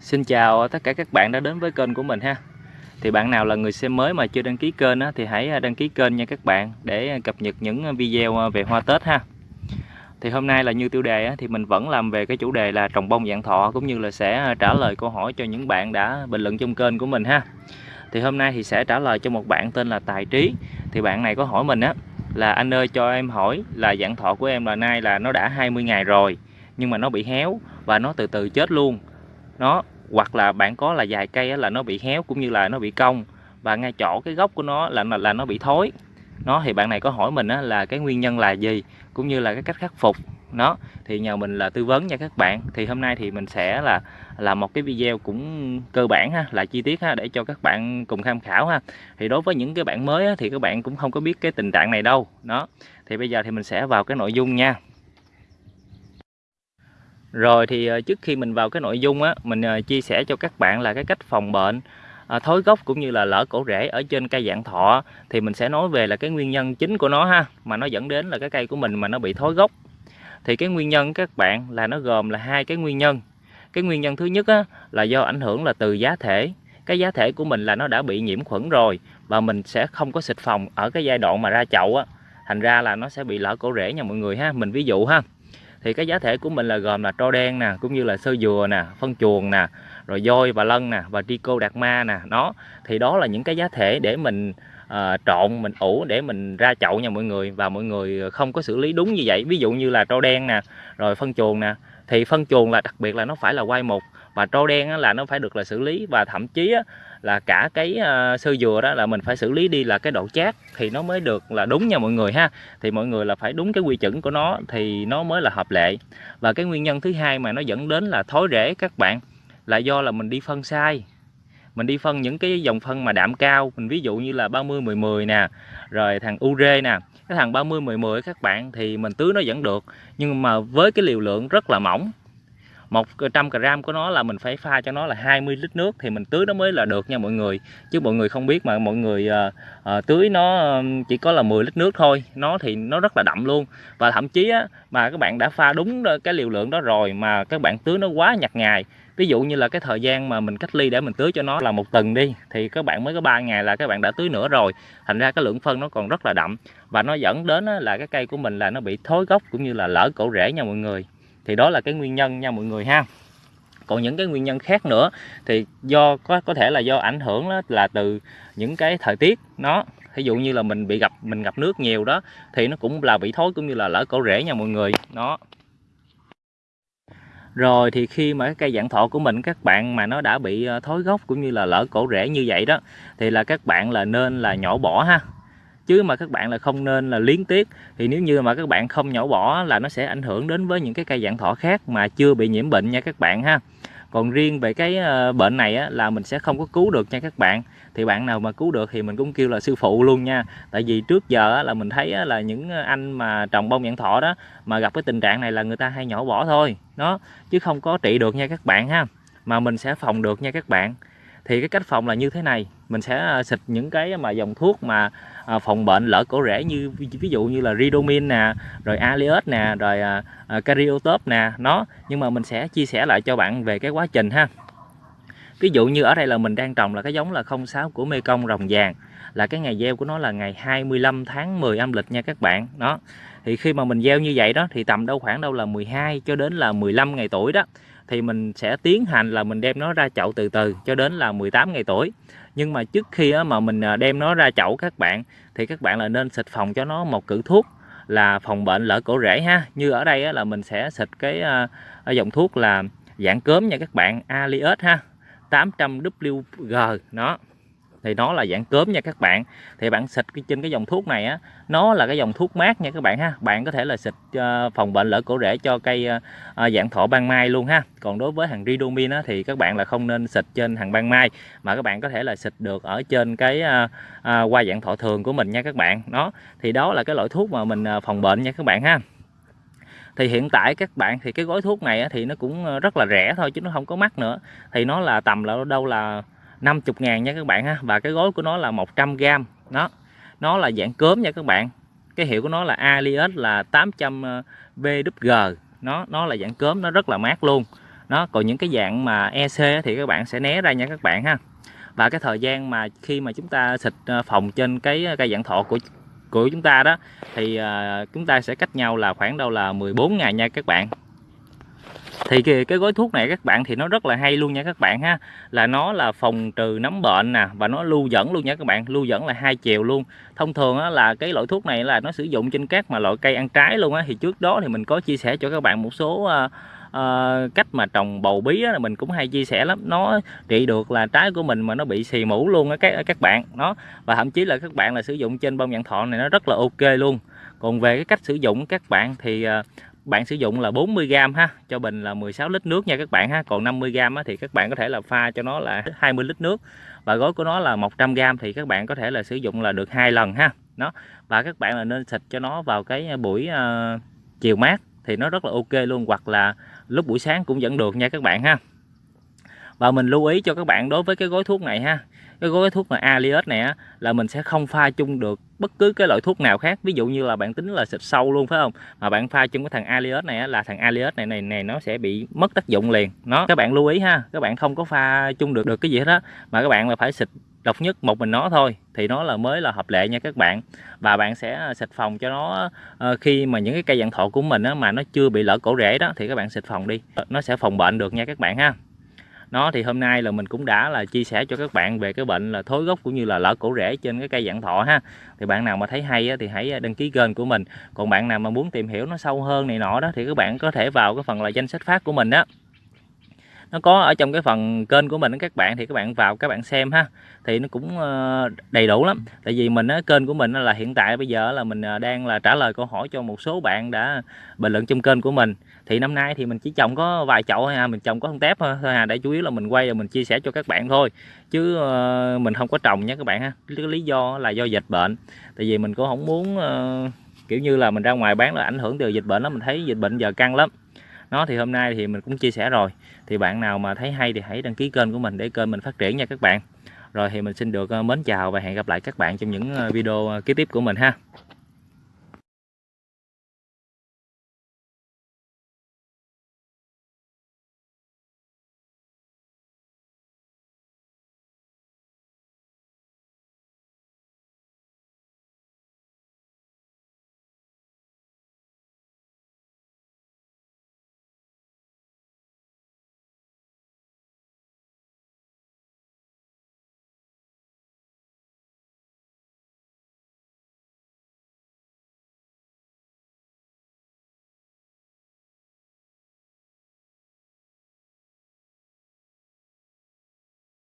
Xin chào tất cả các bạn đã đến với kênh của mình ha. Thì bạn nào là người xem mới mà chưa đăng ký kênh á, thì hãy à, đăng ký kênh nha các bạn Để à, cập nhật những à, video về hoa Tết ha. Thì hôm nay là như tiêu đề á, thì mình vẫn làm về cái chủ đề là trồng bông dạng thọ Cũng như là sẽ trả lời câu hỏi cho những bạn đã bình luận trong kênh của mình ha. Thì hôm nay thì sẽ trả lời cho một bạn tên là Tài Trí. Thì bạn này có hỏi mình á là anh ơi cho em hỏi là dạng thọ của em là nay là nó đã 20 ngày rồi nhưng mà nó bị héo và nó từ từ chết luôn nó hoặc là bạn có là vài cây là nó bị héo cũng như là nó bị cong. Và ngay chỗ cái gốc của nó là là nó bị thối. Nó thì bạn này có hỏi mình á, là cái nguyên nhân là gì cũng như là cái cách khắc phục. Nó thì nhờ mình là tư vấn nha các bạn. Thì hôm nay thì mình sẽ là làm một cái video cũng cơ bản ha là chi tiết ha để cho các bạn cùng tham khảo ha. Thì đối với những cái bạn mới á, thì các bạn cũng không có biết cái tình trạng này đâu. Đó thì bây giờ thì mình sẽ vào cái nội dung nha rồi thì ờ, trước khi mình vào cái nội dung á, mình ờ, chia sẻ cho các bạn là cái cách phòng bệnh ờ, à, thối gốc cũng như là lỡ cổ rễ ở trên cây dạng thọ thì mình sẽ nói về là cái nguyên nhân chính của nó ha mà nó dẫn đến là cái cây của mình mà nó bị thối gốc. Thì cái nguyên nhân các bạn là nó gồm là hai cái nguyên nhân. Cái nguyên nhân thứ nhất á, là do ảnh hưởng là từ giá thể. Cái giá thể của mình là nó đã bị nhiễm khuẩn rồi và mình sẽ không có xịt phòng ở cái giai đoạn mà ra chậu á. Thành ra là nó sẽ bị lỡ cổ rễ nha mọi người ha mình ví dụ ha thì cái giá thể của mình là gồm là tro đen nè cũng như là sơ dừa nè phân chuồng nè rồi voi và lân nè và trico đạt ma nè nó. Thì đó là những cái giá thể để mình uh, trộn mình ủ để mình ra chậu nha mọi người và mọi người không có xử lý đúng như vậy. Ví dụ như là tro đen nè rồi phân chuồng nè. Thì phân chuồng là đặc biệt là nó phải là quay một và trâu đen là nó phải được là xử lý và thậm chí là cả cái ờ, sơ dừa đó là mình phải xử lý đi là cái độ chát thì nó mới được là đúng nha mọi người ha. Thì mọi người là phải đúng cái quy chuẩn của nó thì nó mới là hợp lệ. Và cái nguyên nhân thứ hai mà nó dẫn đến là thối rễ các bạn là do là mình đi phân sai. Mình đi phân những cái dòng phân mà đạm cao, mình ví dụ như là 30 10 10 nè, rồi thằng ure nè. Cái thằng 30 10 10 các bạn thì mình tưới nó vẫn được, nhưng mà với cái liều lượng rất là mỏng. 100 gram của nó là mình phải pha cho nó là 20 lít nước thì mình tưới nó mới là được nha mọi người. Chứ mọi người không biết mà mọi người uh, uh, tưới nó chỉ có là 10 lít nước thôi nó thì nó rất là đậm luôn. Và thậm chí á, mà các bạn đã pha đúng cái liều lượng đó rồi mà các bạn tưới nó quá nhặt ngày ví dụ như là cái thời gian mà mình cách ly để mình tưới cho nó là một tuần đi thì các bạn mới có 3 ngày là các bạn đã tưới nữa rồi. Thành ra cái lượng phân nó còn rất là đậm và nó dẫn đến là cái cây của mình là nó bị thối gốc cũng như là lỡ cổ rễ nha mọi người thì đó là cái nguyên nhân nha mọi người ha. Còn những cái nguyên nhân khác nữa thì do, có có thể là do ảnh hưởng đó là từ những cái thời tiết nó. Ví dụ như là mình bị gặp, mình gặp nước nhiều đó, thì nó cũng là bị thối cũng như là lỡ cổ rễ nha mọi người. Nó rồi thì khi mà cái cây dạng thọ của mình, các bạn mà nó đã bị ờ, thối gốc cũng như là lỡ cổ rễ như vậy đó, thì là các bạn là nên là nhổ bỏ ha chứ mà các bạn là không nên là liến tiếc. Thì nếu như mà các bạn không nhổ bỏ là nó sẽ ảnh hưởng đến với những cái cây dạng thọ khác mà chưa bị nhiễm bệnh nha các bạn ha. Còn riêng về cái ờ, bệnh này á, là mình sẽ không có cứu được nha các bạn. Thì bạn nào mà cứu được thì mình cũng kêu là sư phụ luôn nha. Tại vì trước giờ á, là mình thấy á, là những anh mà trồng bông dạng thọ đó mà gặp cái tình trạng này là người ta hay nhổ bỏ thôi. Nó chứ không có trị được nha các bạn ha. Mà mình sẽ phòng được nha các bạn thì cái cách phòng là như thế này. Mình sẽ à, xịt những cái mà dòng thuốc mà à, phòng bệnh lỡ cổ rễ như, ví dụ như là ridomin nè, rồi aliot nè, rồi à, cariotop nè, nó. Nhưng mà mình sẽ chia sẻ lại cho bạn về cái quá trình ha. Ví dụ như ở đây là mình đang trồng là cái giống là 06 của Mekong rồng vàng. Là cái ngày gieo của nó là ngày 25 tháng 10 âm lịch nha các bạn, đó. Thì khi mà mình gieo như vậy đó, thì tầm đâu khoảng đâu là 12 cho đến là 15 ngày tuổi đó thì mình sẽ tiến hành là mình đem nó ra chậu từ từ cho đến là 18 ngày tuổi. Nhưng mà trước khi mà mình à, đem nó ra chậu các bạn, thì các bạn là nên xịt phòng cho nó một cử thuốc là phòng bệnh lỡ cổ rễ ha. Như ở đây là mình sẽ xịt cái à, à, dòng thuốc là dạng cớm nha các bạn Aliot ha 800 WG nó thì nó là dạng cớm nha các bạn. Thì bạn xịt trên cái dòng thuốc này á nó là cái dòng thuốc mát nha các bạn ha. Bạn có thể là xịt ờ, phòng bệnh lỡ cổ rễ cho cây ờ, ờ, dạng thọ ban mai luôn ha. Còn đối với hàng ridomin á, thì các bạn là không nên xịt trên hàng ban mai mà các bạn có thể là xịt được ở trên cái qua dạng thọ thường của mình nha các bạn. Đó thì đó là cái loại thuốc mà mình phòng bệnh nha các bạn ha. Thì hiện tại các bạn thì cái gói thuốc này thì nó cũng rất là rẻ thôi chứ nó không có mắc nữa. Thì nó là tầm là đâu là 50 ngàn nha các bạn ha. Và cái gói của nó là 100 gram nó nó là dạng cớm nha các bạn. Cái hiệu của nó là Alias, là 800 VWG nó nó là dạng cớm nó rất là mát luôn. Nó còn những cái dạng mà EC thì các bạn sẽ né ra nha các bạn ha. Và cái thời gian mà khi mà chúng ta xịt ờ, phòng trên cái ờ, cây dạng thọ của của chúng ta đó, thì ờ, chúng ta sẽ cách nhau là khoảng đâu là 14 ngày nha các bạn thì cái, cái gói thuốc này các bạn thì nó rất là hay luôn nha các bạn ha. Là nó là phòng trừ nấm bệnh nè và nó lưu dẫn luôn nha các bạn lưu dẫn là hai chiều luôn. Thông thường á, là cái loại thuốc này là nó sử dụng trên các mà loại cây ăn trái luôn á. Thì trước đó thì mình có chia sẻ cho các bạn một số uh, uh, cách mà trồng bầu bí á, mình cũng hay chia sẻ lắm. Nó trị được là trái của mình mà nó bị xì mũ luôn á các các bạn nó và thậm chí là các bạn là sử dụng trên bông dạng thọ này nó rất là ok luôn. Còn về cái cách sử dụng các bạn thì uh, bạn sử dụng là 40g ha cho bình là 16 lít nước nha các bạn ha. Còn 50g á, thì các bạn có thể là pha cho nó là 20 lít nước và gói của nó là 100g thì các bạn có thể là sử dụng là được hai lần ha. Nó và các bạn là nên xịt cho nó vào cái à, buổi uh, chiều mát thì nó rất là ok luôn hoặc là lúc buổi sáng cũng vẫn được nha các bạn ha và mình lưu ý cho các bạn đối với cái gói thuốc này ha. Cái gói thuốc mà Aliot này á, là mình sẽ không pha chung được bất cứ cái loại thuốc nào khác. Ví dụ như là bạn tính là xịt sâu luôn phải không? Mà bạn pha chung cái thằng Aliot này á, là thằng Aliot này này này nó sẽ bị mất tác dụng liền. Nó các bạn lưu ý ha các bạn không có pha chung được được cái gì hết á. Mà các bạn là phải xịt độc nhất một mình nó thôi thì nó là mới là hợp lệ nha các bạn. Và bạn sẽ à, xịt phòng cho nó ờ, khi mà những cái cây dạng thọ của mình á, mà nó chưa bị lỡ cổ rễ đó thì các bạn xịt phòng đi. Nó sẽ phòng bệnh được nha các bạn ha nó thì hôm nay là mình cũng đã là chia sẻ cho các bạn về cái bệnh là thối gốc cũng như là lỡ cổ rễ trên cái cây dạng thọ ha. Thì bạn nào mà thấy hay á, thì hãy à, đăng ký kênh của mình. Còn bạn nào mà muốn tìm hiểu nó sâu hơn này nọ đó thì các bạn có thể vào cái phần là danh sách phát của mình đó nó có ở trong cái phần kênh của mình các bạn thì các bạn vào các bạn xem ha. Thì nó cũng ờ, đầy đủ lắm. Tại vì mình kênh của mình là hiện tại bây giờ là mình ờ, đang là trả lời câu hỏi cho một số bạn đã bình luận trong kênh của mình. Thì năm nay thì mình chỉ trồng có vài chậu thôi à mình trồng có không tép thôi à để chủ yếu là mình quay và mình chia sẻ cho các bạn thôi. Chứ uh, mình không có trồng nha các bạn ha. Lý do là do dịch bệnh. Tại vì mình cũng không muốn uh, kiểu như là mình ra ngoài bán là ảnh hưởng từ dịch bệnh đó mình thấy dịch bệnh giờ căng lắm nó thì hôm nay thì mình cũng chia sẻ rồi. Thì bạn nào mà thấy hay thì hãy đăng ký kênh của mình để kênh mình phát triển nha các bạn. Rồi thì mình xin được ờ, mến chào và hẹn gặp lại các bạn trong những ờ, video ờ, kế tiếp của mình ha.